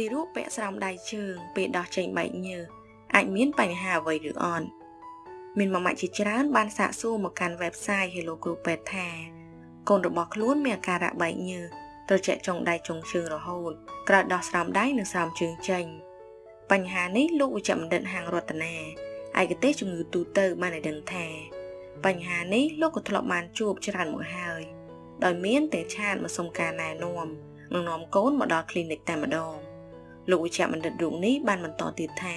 ទីរូបពាក់ស្រោមដៃជើងពេលដោះចេញបែកញើសអាចមានបញ្ហាអ្វីឬអត់មានម៉ាម៉ាក់ជាច្រើនបានសាកសួរមកកាន់ website Hello Group Pet ថាកូនរបស់ខ្លួនមានអាការៈបែកញើសត្រជាក់ចុងដៃចុងជើងរហូតក្រោយដោះស្រោមដៃនិងស្រោមជើងចេញបញ្ហានេះលោកវិជ្ជបណ្ឌិតហាងរតនាឯកទេសជំងឺទូទៅបានឲ្យដឹងថាបញ្ហានេះលោកក៏ធ្លាប់បានជួបច្រើនមកហើយដោយមានតែឆាតមកសុំការណែនាំនិងនាំកូនមកដល់ clinic តែម្ដង លោកវិជ្ជបណ្ឌិតរូបនេះបានបន្តទៀតថា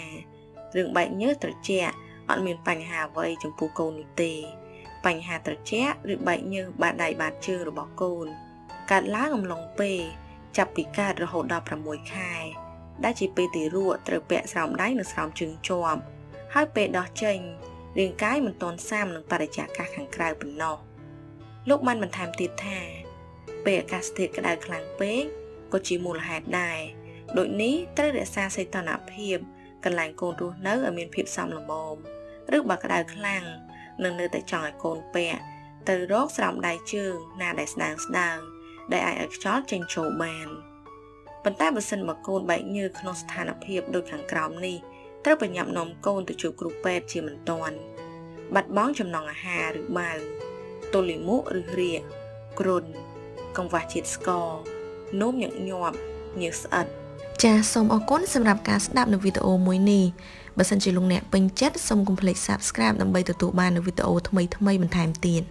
រឿងបែកញើសត្រជាក់អត់មានបញ្ហាអ្វីចំពោះកូននោះទេ បញ្ហាត្រជាក់ឬបែកញើសបាតដៃបាតជើងរបស់កូនកើតឡើងអំឡុងពេលចាប់ពីកើតរហូតដល់6ខែដែលជាពេលទីរក់ត្រូវពាក់ស្រោមដៃនិងស្រោមជើងជាប់ហើយពេលដោះចេញរាងកាយមិនទាន់សាមនឹងបរិយាកាសខាងក្រៅប៉ុណ្ណោះលោកបានបន្ថែមទៀតថាពេលអាកាសធាតុក្តៅខ្លាំងពេកក៏ជាមូលហេតុដែរ ដូចនេះត្រូវរក្សាសីតុណ្ហភាពកន្លែងកូនរស់នៅឲ្យមានភាពសមល្មមឬបើក្តៅខ្លាំងនឹងនៅតែចង់ឲ្យកូនពាក់ទៅរកស្រោមដៃជើងណាដែលស្ដើងស្ដើងដែលអាចឲ្យខ្យល់ចេញចូលបានប៉ុន្តែបើសិនបើកូនបែកញើសក្នុងស្ថានភាពដូចខាងក្រោមនេះត្រូវប្រញាប់នាំកូនទៅជួបគ្រូពេទ្យជាមិនទាន់បាត់បង់ចំណង់អាហារឬបាវទល់លាមកឬរាកគ្រុនកង្វះជាតិស្ករនោមញឹកញាប់ញើសស្អិត ចាសសូមអរគុណសម្រាប់ការស្ដាប់នៅវីដេអូមួយនេះបើសិនជាលោកអ្នកពេញចិត្តសូមកុំភ្លេច Subscribe ដើម្បីទទួលបាននូវវីដេអូថ្មីៗបន្ថែមទៀត